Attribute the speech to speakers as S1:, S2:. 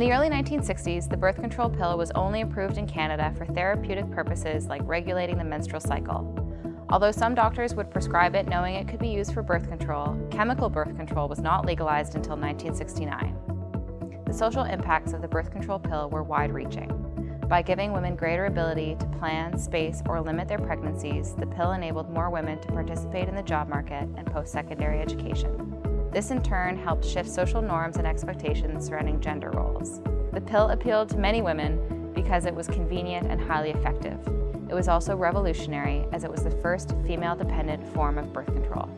S1: the early 1960s, the birth control pill was only approved in Canada for therapeutic purposes like regulating the menstrual cycle. Although some doctors would prescribe it knowing it could be used for birth control, chemical birth control was not legalized until 1969. The social impacts of the birth control pill were wide-reaching. By giving women greater ability to plan, space, or limit their pregnancies, the pill enabled more women to participate in the job market and post-secondary education. This in turn helped shift social norms and expectations surrounding gender roles. The pill appealed to many women because it was convenient and highly effective. It was also revolutionary as it was the first female-dependent form of birth control.